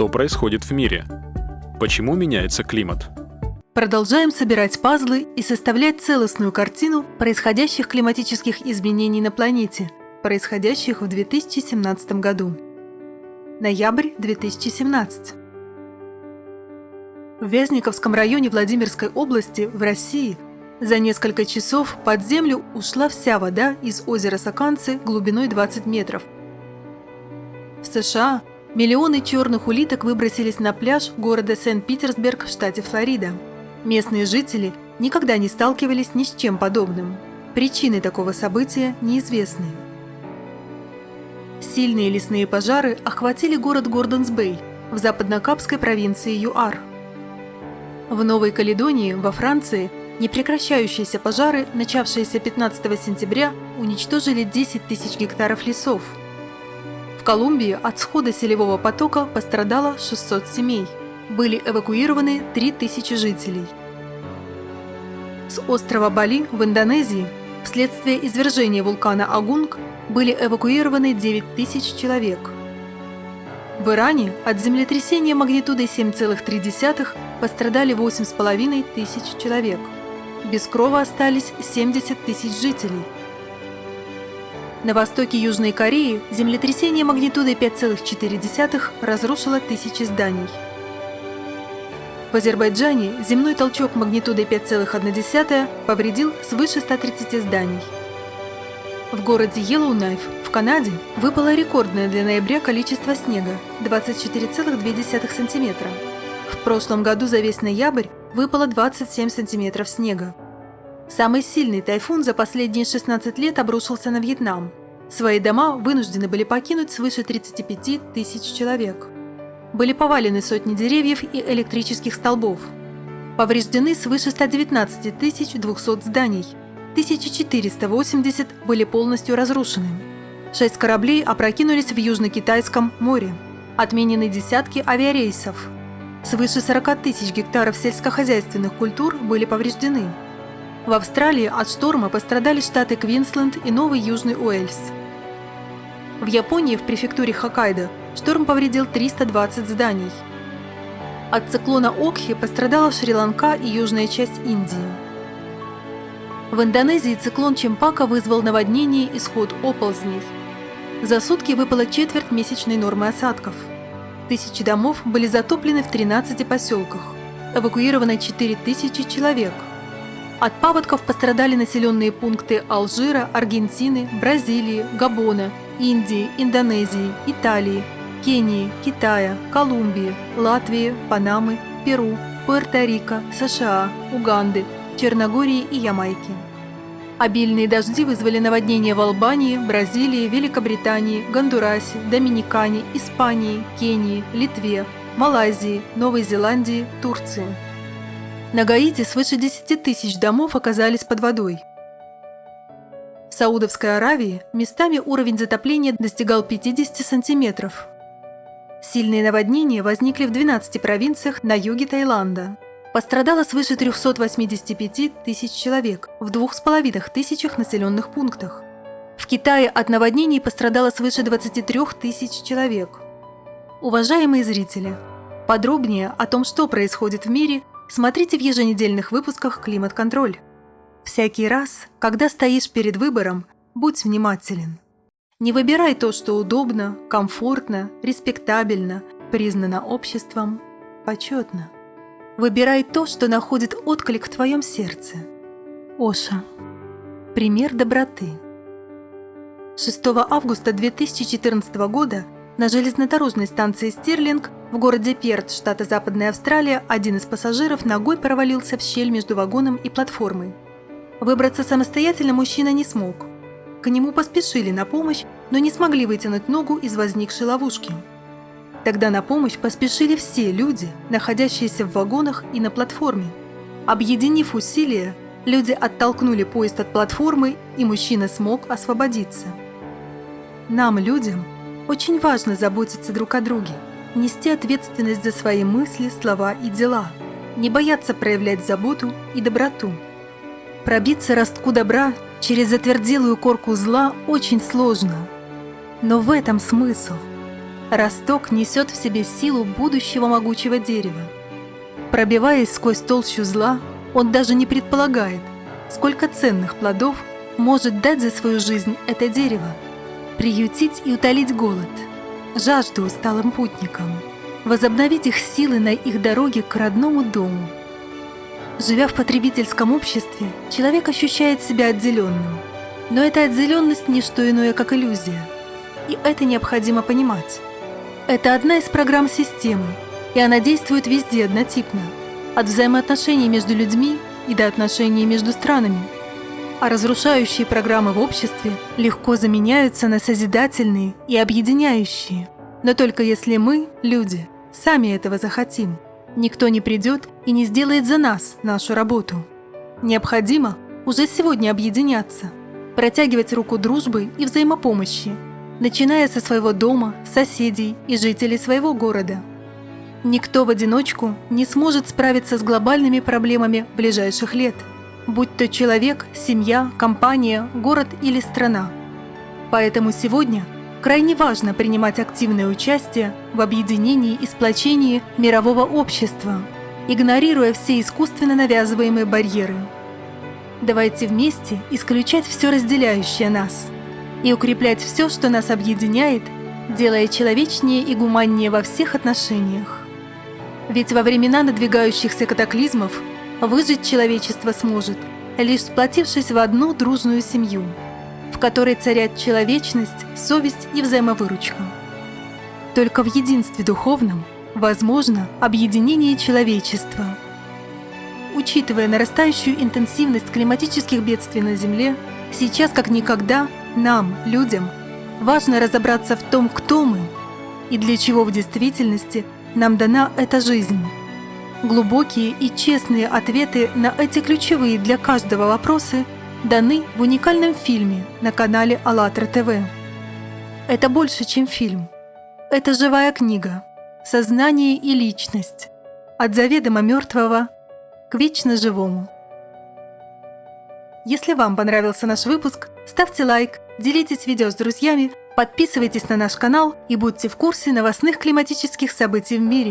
что происходит в мире? Почему меняется климат? Продолжаем собирать пазлы и составлять целостную картину происходящих климатических изменений на планете, происходящих в 2017 году. Ноябрь 2017. В Вязниковском районе Владимирской области в России за несколько часов под землю ушла вся вода из озера Саканцы глубиной 20 метров. В США миллионы черных улиток выбросились на пляж города Сент-Питерсберг в штате Флорида. Местные жители никогда не сталкивались ни с чем подобным. Причины такого события неизвестны. Сильные лесные пожары охватили город Гордонс-Бэй в западно-капской провинции ЮАР – в Новой Каледонии, во Франции, непрекращающиеся пожары, начавшиеся 15 сентября, уничтожили 10 тысяч гектаров лесов. В Колумбии от схода селевого потока пострадало 600 семей. Были эвакуированы 3000 жителей. С острова Бали в Индонезии вследствие извержения вулкана Агунг были эвакуированы 9 тысяч человек – в Иране от землетрясения магнитудой 7,3 пострадали 8,5 тысяч человек. Без крова остались 70 тысяч жителей. На востоке Южной Кореи землетрясение магнитудой 5,4 разрушило тысячи зданий. В Азербайджане земной толчок магнитудой 5,1 повредил свыше 130 зданий. В городе Йеллоунайф в Канаде выпало рекордное для ноября количество снега – 24,2 см. В прошлом году за весь ноябрь выпало 27 сантиметров снега. Самый сильный тайфун за последние 16 лет обрушился на Вьетнам. Свои дома вынуждены были покинуть свыше 35 тысяч человек. Были повалены сотни деревьев и электрических столбов. Повреждены свыше 119 200 зданий – 1480 были полностью разрушены. Шесть кораблей опрокинулись в Южно-Китайском море. Отменены десятки авиарейсов. Свыше 40 тысяч гектаров сельскохозяйственных культур были повреждены. В Австралии от шторма пострадали штаты Квинсленд и Новый Южный Уэльс. В Японии в префектуре Хоккайдо шторм повредил 320 зданий. От циклона Окхи пострадала Шри-Ланка и южная часть Индии. В Индонезии циклон Чемпака вызвал наводнение и сход оползней. За сутки выпала четверть месячной нормы осадков. Тысячи домов были затоплены в 13 поселках. Эвакуировано 4000 человек. От паводков пострадали населенные пункты Алжира, Аргентины, Бразилии, Габона, Индии, Индонезии, Италии, Кении, Китая, Колумбии, Латвии, Панамы, Перу, Пуэрто-Рико, США, Уганды, Черногории и Ямайки. Обильные дожди вызвали наводнения в Албании, Бразилии, Великобритании, Гондурасе, Доминикане, Испании, Кении, Литве, Малайзии, Новой Зеландии, Турции. На Гаити свыше 10 тысяч домов оказались под водой. В Саудовской Аравии местами уровень затопления достигал 50 сантиметров. Сильные наводнения возникли в 12 провинциях на юге Таиланда – Пострадало свыше 385 тысяч человек в двух с половиной тысячах населенных пунктах. В Китае от наводнений пострадало свыше 23 тысяч человек. Уважаемые зрители, подробнее о том, что происходит в мире, смотрите в еженедельных выпусках «Климат-контроль». Всякий раз, когда стоишь перед выбором, будь внимателен. Не выбирай то, что удобно, комфортно, респектабельно, признано обществом, почетно. Выбирай то, что находит отклик в твоем сердце. Оша. Пример доброты. 6 августа 2014 года на железнодорожной станции Стерлинг в городе Перт, штата Западная Австралия, один из пассажиров ногой провалился в щель между вагоном и платформой. Выбраться самостоятельно мужчина не смог. К нему поспешили на помощь, но не смогли вытянуть ногу из возникшей ловушки – Тогда на помощь поспешили все люди, находящиеся в вагонах и на платформе. Объединив усилия, люди оттолкнули поезд от платформы, и мужчина смог освободиться. Нам, людям, очень важно заботиться друг о друге, нести ответственность за свои мысли, слова и дела, не бояться проявлять заботу и доброту. Пробиться ростку добра через затверделую корку зла очень сложно, но в этом смысл – Росток несет в себе силу будущего могучего дерева. Пробиваясь сквозь толщу зла, он даже не предполагает, сколько ценных плодов может дать за свою жизнь это дерево, приютить и утолить голод, жажду усталым путникам, возобновить их силы на их дороге к родному дому. Живя в потребительском обществе, человек ощущает себя отделенным. Но эта отделенность – не что иное, как иллюзия. И это необходимо понимать. Это одна из программ системы, и она действует везде однотипно, от взаимоотношений между людьми и до отношений между странами. А разрушающие программы в обществе легко заменяются на созидательные и объединяющие. Но только если мы, люди, сами этого захотим. Никто не придет и не сделает за нас нашу работу. Необходимо уже сегодня объединяться, протягивать руку дружбы и взаимопомощи – начиная со своего дома, соседей и жителей своего города. Никто в одиночку не сможет справиться с глобальными проблемами ближайших лет, будь то человек, семья, компания, город или страна. Поэтому сегодня крайне важно принимать активное участие в объединении и сплочении мирового общества, игнорируя все искусственно навязываемые барьеры. Давайте вместе исключать все разделяющее нас – и укреплять все, что нас объединяет, делая человечнее и гуманнее во всех отношениях. Ведь во времена надвигающихся катаклизмов выжить человечество сможет, лишь сплотившись в одну дружную семью, в которой царят человечность, совесть и взаимовыручка. Только в единстве духовном возможно объединение человечества. Учитывая нарастающую интенсивность климатических бедствий на Земле, сейчас как никогда – нам, людям, важно разобраться в том, кто мы и для чего в действительности нам дана эта жизнь. Глубокие и честные ответы на эти ключевые для каждого вопросы даны в уникальном фильме на канале АЛЛАТРА ТВ. Это больше, чем фильм. Это живая книга, сознание и личность, от заведомо мертвого к вечно живому. Если вам понравился наш выпуск, ставьте лайк, делитесь видео с друзьями, подписывайтесь на наш канал и будьте в курсе новостных климатических событий в мире.